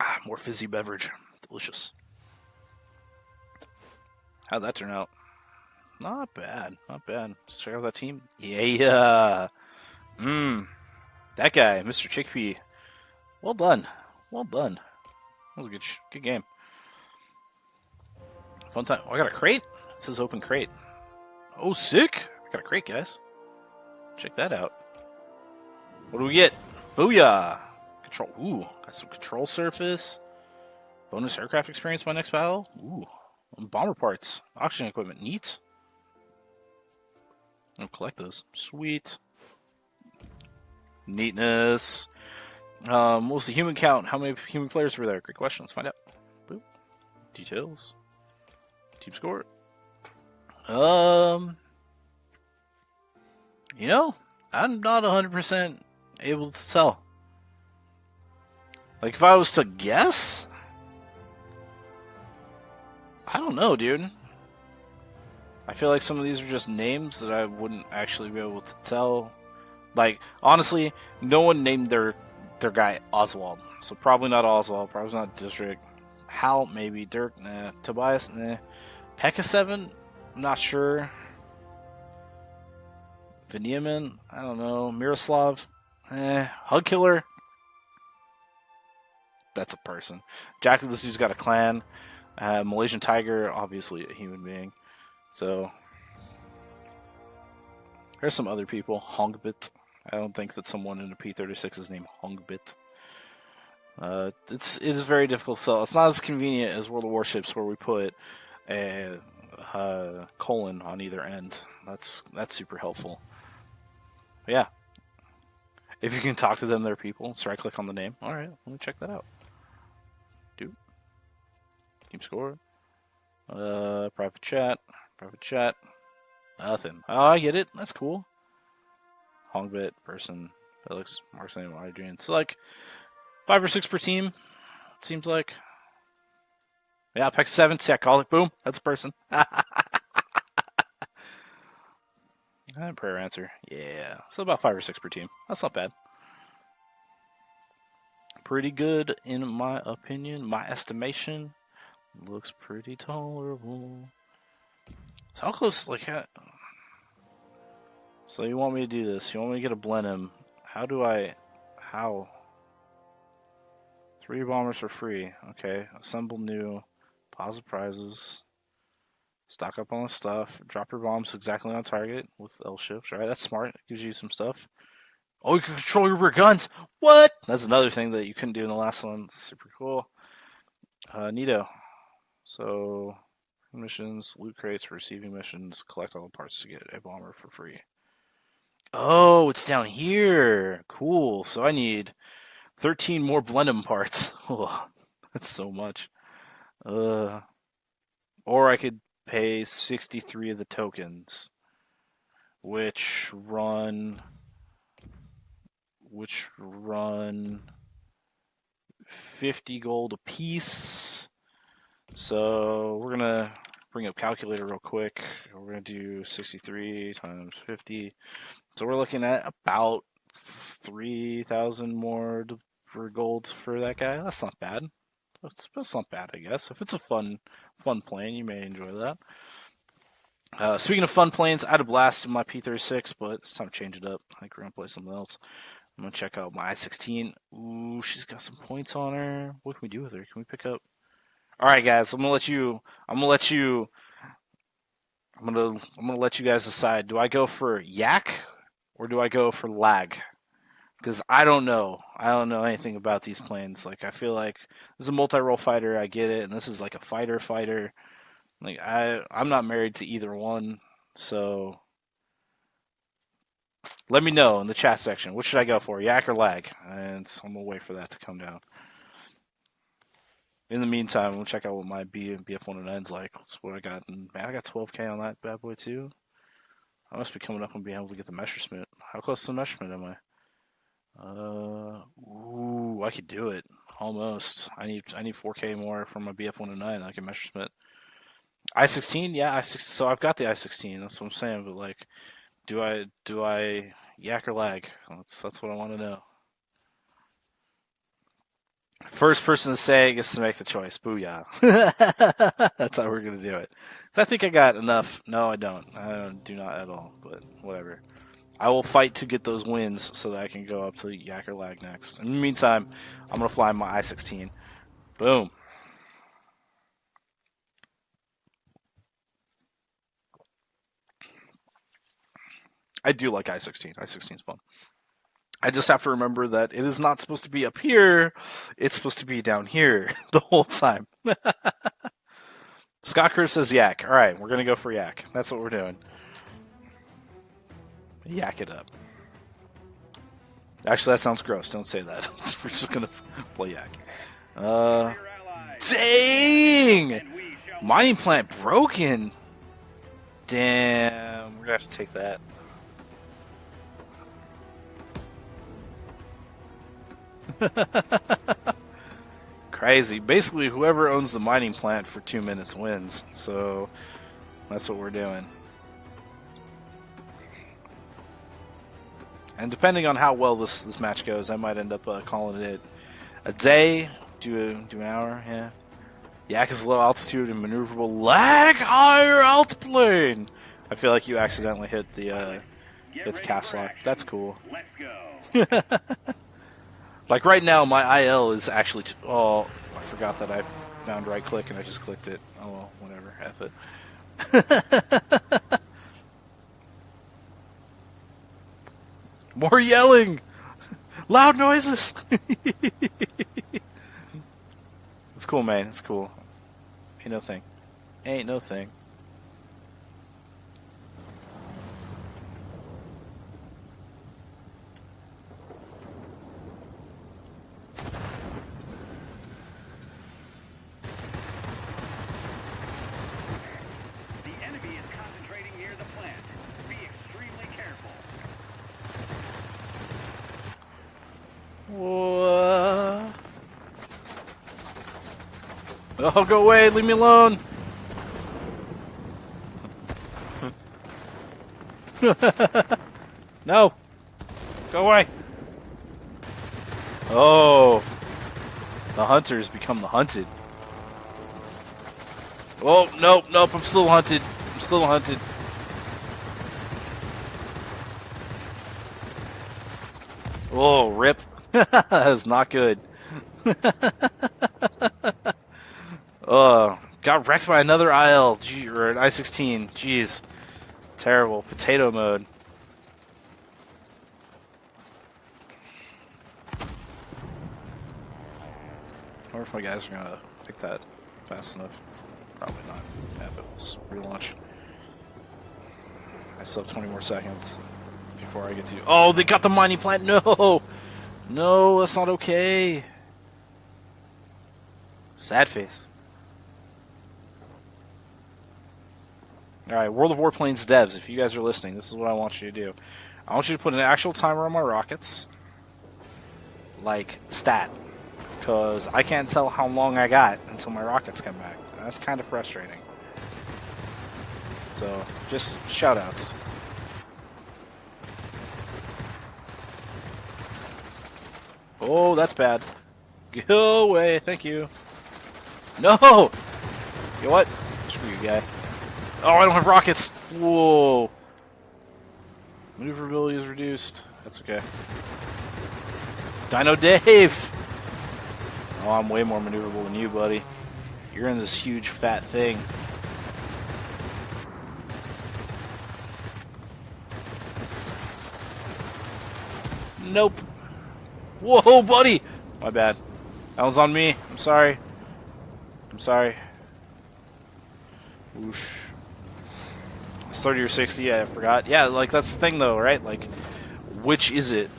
Ah, more fizzy beverage. Delicious. How'd that turn out? Not bad. Not bad. Let's check out that team. Yeah, Yeah. Mmm. That guy, Mr. Chickpea. Well done. Well done. That was a good, good game. Fun time. Oh, I got a crate. It says open crate. Oh, sick. I got a crate, guys. Check that out. What do we get? Booyah! Control. Ooh, got some control surface. Bonus aircraft experience by next battle. Ooh, bomber parts, oxygen equipment. Neat. I'll collect those. Sweet. Neatness. Um, what was the human count? How many human players were there? Great question. Let's find out. Boop. Details. Team score. Um. You know, I'm not 100% able to tell. Like, if I was to guess, I don't know, dude. I feel like some of these are just names that I wouldn't actually be able to tell. Like, honestly, no one named their their guy Oswald, so probably not Oswald. Probably not District. Hal, maybe Dirk, nah. Tobias, nah. Pekka Seven, not sure. Veniamin, I don't know. Miroslav, eh. Hug Killer, that's a person. Jack of the Zoo's got a clan. Uh, Malaysian Tiger, obviously a human being. So there's some other people. Hongbit. I don't think that someone in a P36 is named Hongbit. Uh, it's it is very difficult to tell. It's not as convenient as World of Warships, where we put a, uh colon on either end. That's that's super helpful. But yeah, if you can talk to them, they're people. So I click on the name. All right, let me check that out. Do team score. Uh, private chat. Private chat. Nothing. Oh, I get it. That's cool. Hongbit, person, Felix, name, Adrian. So like five or six per team. Seems like. Yeah, pick seven. See, I call it. Boom. That's a person. [laughs] prayer answer. Yeah. So about five or six per team. That's not bad. Pretty good in my opinion. My estimation. Looks pretty tolerable. So how close, like, how... So you want me to do this? You want me to get a Blenheim? How do I... How? Three bombers for free. Okay. Assemble new. Pause the prizes. Stock up on the stuff. Drop your bombs exactly on target with L shifts. Right, that's smart. It gives you some stuff. Oh, you can control your rear guns. What? That's another thing that you couldn't do in the last one. Super cool. Uh, Neato. So missions, loot crates, receiving missions, collect all the parts to get a bomber for free. Oh, it's down here. Cool. So I need 13 more Blenheim parts. [laughs] Oh, that's so much. Uh, or I could pay 63 of the tokens, which run which run 50 gold a piece. So we're gonna bring up calculator real quick. We're gonna do 63 times 50. So we're looking at about 3,000 more for gold for that guy. That's not bad. That's, that's not bad, I guess. If it's a fun, fun plane, you may enjoy that. Uh, speaking of fun planes, I had a blast in my P36, but it's time to change it up. I think we're gonna play something else. I'm gonna check out my I-16. Ooh, she's got some points on her. What can we do with her? Can we pick up? All right, guys. I'm gonna let you. I'm gonna let you. I'm gonna. I'm gonna let you guys decide. Do I go for yak or do I go for lag? because I don't know. I don't know anything about these planes. Like I feel like this is a multi-role fighter. I get it, and this is like a fighter fighter. Like I, I'm not married to either one, so let me know in the chat section. What should I go for, yak or lag? And I'm gonna wait for that to come down. In the meantime, we'll check out what my B and BF 109's like. That's what I got. Man, I got 12k on that bad boy too. I must be coming up and being able to get the Messerschmitt. How close to the Messerschmitt am I? Uh, ooh, I could do it almost. I need I need 4K more from my BF 109. I can Messerschmitt. I16, yeah, I6. So I've got the I16. That's what I'm saying. But like, do I do I yak or lag? That's that's what I want to know. First person to say gets to make the choice. Booyah! [laughs] that's how we're gonna do it. I think I got enough. No, I don't. I do not at all. But whatever. I will fight to get those wins so that I can go up to Yak or Lag next. In the meantime, I'm going to fly my I-16. Boom. I do like I-16. I-16 is fun. I just have to remember that it is not supposed to be up here. It's supposed to be down here [laughs] the whole time. [laughs] Scott Curse says yak. All right, we're going to go for yak. That's what we're doing. Yak it up. Actually, that sounds gross. Don't say that. [laughs] We're just gonna play yak. Uh, dang! Mining plant broken. Damn, we're gonna have to take that. [laughs] Crazy. Basically, whoever owns the mining plant for two minutes wins. So that's what we're doing. And depending on how well this this match goes, I might end up uh, calling it a day, do a, do an hour. Yeah. Yak is low altitude and maneuverable. Lag higher altiplane. I feel like you accidentally hit the uh, hit the caps lock. That's cool. Let's [laughs] go. Like right now, my IL is actually. oh, I forgot that I found right click and I just clicked it. Oh well, whatever. F it. [laughs] More yelling! [laughs] Loud noises! [laughs] it's cool, man. It's cool. Ain't no thing. Ain't no thing.
Whoa.
Oh, go away! Leave me alone! [laughs] no! Go away! Oh! The hunter has become the hunted. Oh, nope, nope, I'm still hunted. I'm still hunted. Oh, rip. [laughs] that is not good. [laughs] oh, got wrecked by another IL, Gee, or an I-16. Jeez. Terrible. Potato mode. I wonder if my guys are gonna pick that fast enough. Probably not. Have it. Relaunch. I still have 20 more seconds before I get to. You Oh, they got the mining plant. [laughs] No, no, that's not okay. Sad face. Alright, World of Warplanes devs, if you guys are listening, this is what I want you to do. I want you to put an actual timer on my rockets. Like, stat. Because I can't tell how long I got until my rockets come back. That's kind of frustrating. So, just shoutouts. Oh, that's bad. Go away, thank you. No! You know what? Screw you, guy. Oh, I don't have rockets! Whoa! Maneuverability is reduced. That's okay. Dino Dave! Oh, I'm way more maneuverable than you, buddy. You're in this huge fat thing. Nope. Whoa, buddy! My bad. That was on me. I'm sorry. I'm sorry. Whoosh. It's 30 or 60, yeah, I forgot. Yeah, like, that's the thing, though, right? Like, which is it?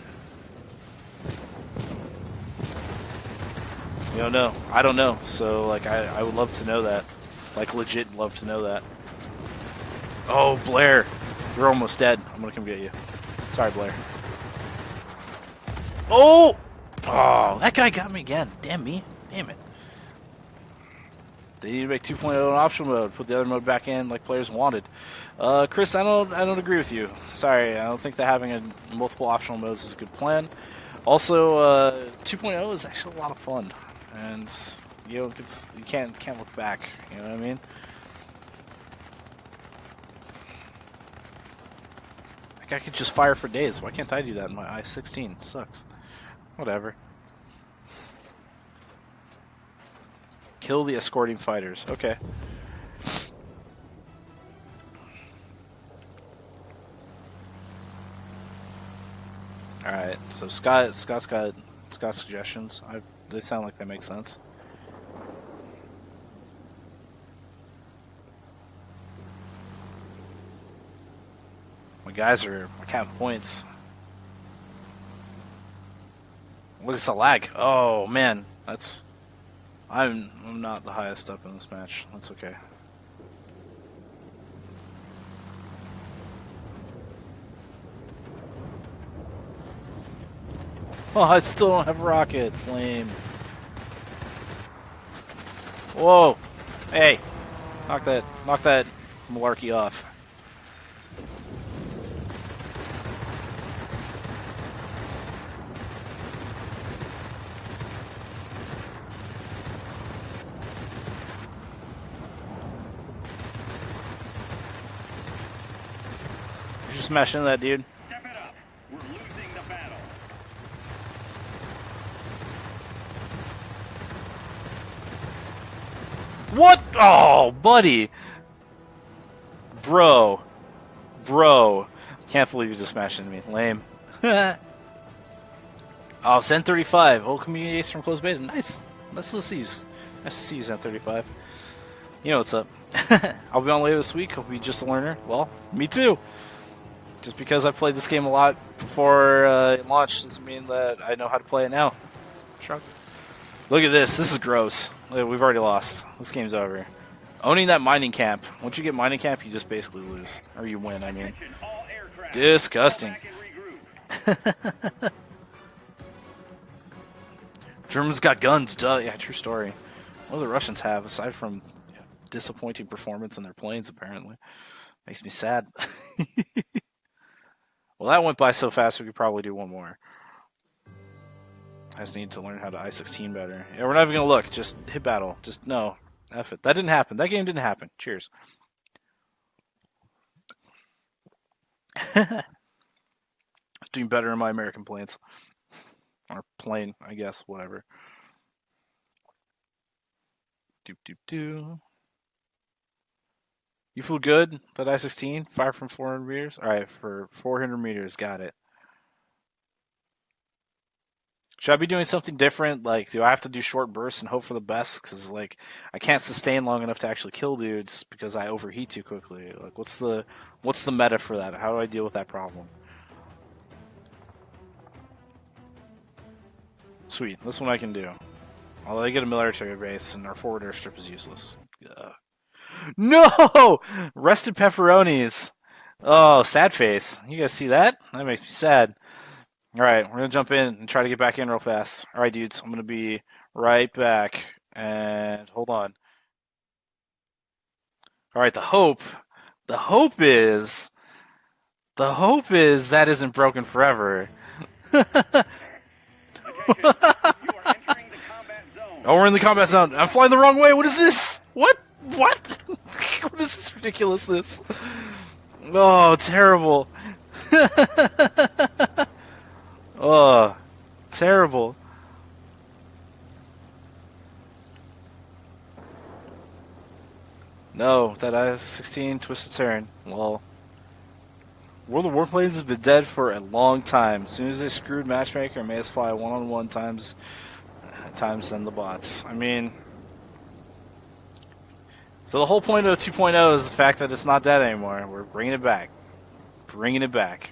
You don't know. I don't know. So, like, I, I would love to know that. Like, legit love to know that. Oh, Blair. You're almost dead. I'm gonna come get you. Sorry, Blair. Oh! Oh, that guy got me again. Damn me. Damn it. They need to make 2.0 an optional mode. Put the other mode back in like players wanted. Uh, Chris, I don't, I don't agree with you. Sorry, I don't think that having a multiple optional modes is a good plan. Also, uh, 2.0 is actually a lot of fun, and you know, you can't can't look back. You know what I mean? Like I could just fire for days. Why can't I do that in my i16? sucks. Whatever. Kill the escorting fighters. Okay. Alright, so Scott Scott's got Scott's suggestions. I, they sound like they make sense. My guys are counting points. Look at the lag. Oh man, that's I'm I'm not the highest up in this match. That's okay. Oh, I still don't have rockets. Lame. Whoa. Hey. Knock that knock that malarkey off. Smash into that dude. What? Oh, buddy. Bro. Bro. Can't believe you just smashed into me. Lame. [laughs] oh, Zen 35. Old community ace from closed beta. Nice. Nice to see you. Nice to see you, Zen 35. You know what's up. [laughs] I'll be on later this week. I'll be just a learner. Well, me too. Just because I played this game a lot before uh, it launched doesn't mean that I know how to play it now. Shrug. Look at this. This is gross. We've already lost. This game's over. Owning that mining camp. Once you get mining camp, you just basically lose. Or you win, I mean. Disgusting. [laughs] Germans got guns, duh. Yeah, true story. What do the Russians have aside from disappointing performance in their planes? Apparently, makes me sad. [laughs] well, that went by so fast. We could probably do one more. I just need to learn how to I-16 better. Yeah, we're not even gonna look. Just hit battle. Just no. F it. That didn't happen. That game didn't happen. Cheers. [laughs] Doing better in my American planes. Or plane, I guess, whatever. Doop doop doo. You feel good? That I-16? Fire from 400 meters? Alright, for 400 meters, got it. Should I be doing something different? Like, do I have to do short bursts and hope for the best? Because, like, I can't sustain long enough to actually kill dudes because I overheat too quickly. Like, what's the what's the meta for that? How do I deal with that problem? Sweet, this one I can do. Although I get a military base and our forward airstrip is useless. [laughs] No! Rested pepperonis. Oh, sad face. You guys see that? That makes me sad. Alright, we're gonna jump in and try to get back in real fast. Alright, dudes, I'm gonna be right back. And hold on. Alright, the hope. The hope is. The hope is that isn't broken forever. [laughs] Oh, we're in the combat zone. I'm flying the wrong way. What is this? What? What? [laughs] what is this ridiculousness? Oh, terrible. [laughs] oh, terrible. No, that I-16 twisted turn. Well, World of Warplanes has been dead for a long time. As soon as they screwed Matchmaker, us fly one-on-one -on -one times times than the bots. I mean, so the whole point of 2.0 is the fact that it's not dead anymore. We're bringing it back. Bringing it back.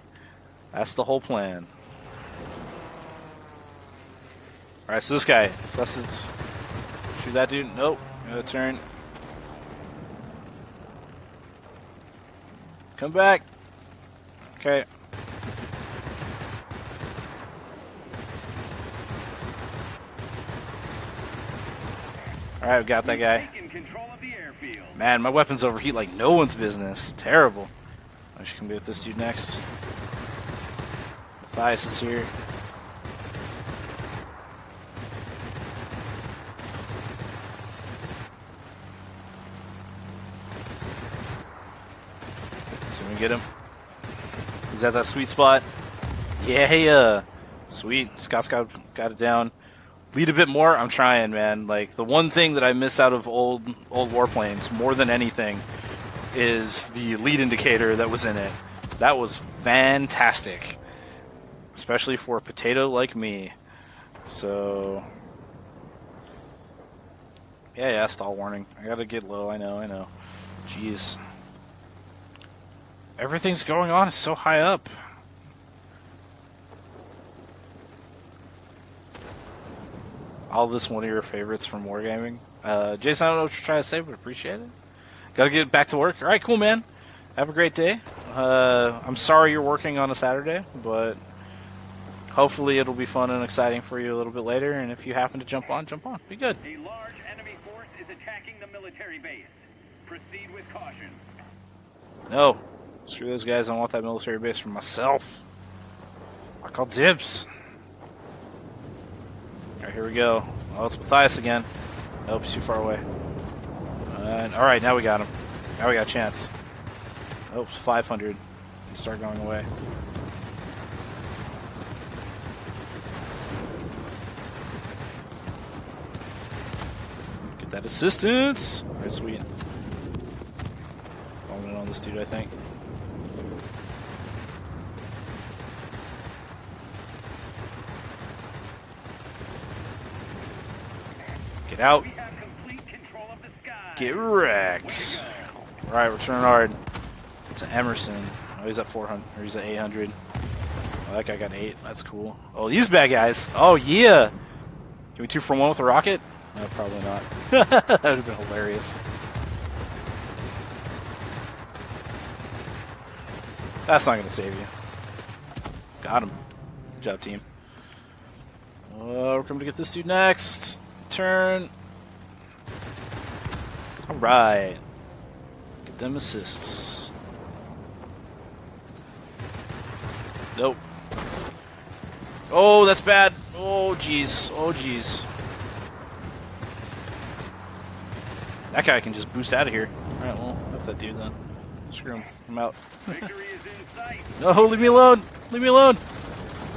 That's the whole plan. Alright, so this guy. So that's it. Shoot that dude. Nope. Gotta turn. Come back. Okay. Alright, we got that guy. Man, my weapons overheat like no one's business. Terrible. I should come be with this dude next. Matthias is here. We get him. He's at that sweet spot. Yeah, yeah. Uh, sweet. Scott's got, got it down lead a bit more. I'm trying, man. Like the one thing that I miss out of old old warplanes more than anything is the lead indicator that was in it. That was fantastic, especially for a potato like me. So yeah, yeah, stall warning. I gotta get low. I know, I know. Jeez. Everything's going on. So high up. All this one of your favorites from Wargaming. Uh, Jason, I don't know what you're trying to say, but appreciate it. Gotta get back to work. All right, cool, man. Have a great day. Uh, I'm sorry you're working on a Saturday, but hopefully it'll be fun and exciting for you a little bit later. And if you happen to jump on, jump on. Be good.
A large enemy force is attacking the military base. Proceed with caution.
No. Screw those guys. I want that military base for myself. I call dibs. Alright, here we go. Oh, it's Matthias again. Nope, he's too far away. Alright, now we got him. Now we got a chance. Oops, 500. He start going away. Get that assistance! Alright, sweet. Falling on this dude, I think. Get out. Get wrecked. Alright, we're turning hard to Emerson. Oh, he's at 400, or he's at 800. Oh, that guy got 8. That's cool. Oh, these bad guys. Oh, yeah. Can we two for one with a rocket? No, probably not. [laughs] that would have been hilarious. That's not going to save you. Got him. Good job, team. Uh, we're coming to get this dude next turn. All right. Get them assists. Nope. Oh, that's bad. Oh, jeez. Oh, jeez. That guy can just boost out of here. Alright, well, that's that dude then. Screw him. I'm out. [laughs] no, leave me alone! Leave me alone!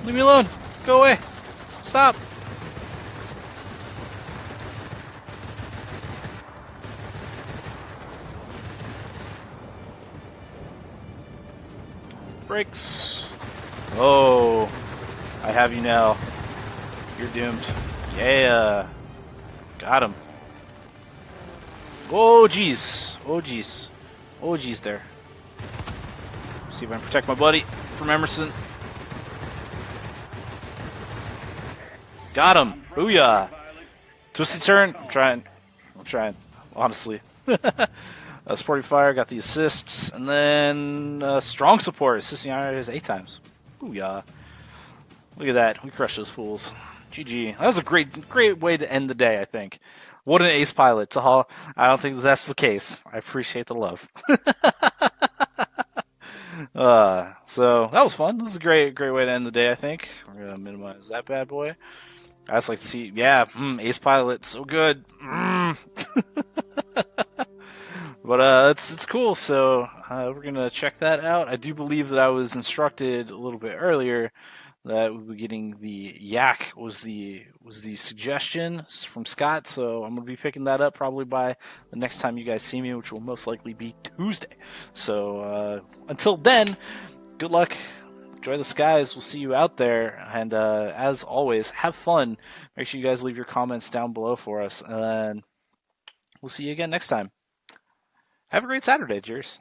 Leave me alone! Go away! Stop! Brakes. Oh, I have you now. You're doomed. Yeah. Got him. Oh, jeez. Oh, jeez. Oh, jeez there. See if I can protect my buddy from Emerson. Got him. Booyah. Twisted turn. I'm trying. I'm trying. Honestly. [laughs] Uh, Sporty Fire got the assists, and then uh, Strong Support assisting Iron eight times. Ooh yeah! Look at that, we crushed those fools. GG. That was a great, great way to end the day. I think. What an ace pilot, Tahal. I don't think that's the case. I appreciate the love. [laughs] uh, so that was fun. This is a great, great way to end the day. I think we're gonna minimize that bad boy. I just like to see, yeah, mm, ace pilot, so good. Mm. [laughs] But uh, it's it's cool. So uh, we're gonna check that out. I do believe that I was instructed a little bit earlier that we'll be getting the yak was the was the suggestion from Scott. So I'm gonna be picking that up probably by the next time you guys see me, which will most likely be Tuesday. So uh, until then, good luck. Enjoy the skies. We'll see you out there. And uh, as always, have fun. Make sure you guys leave your comments down below for us. And we'll see you again next time. Have a great Saturday, cheers.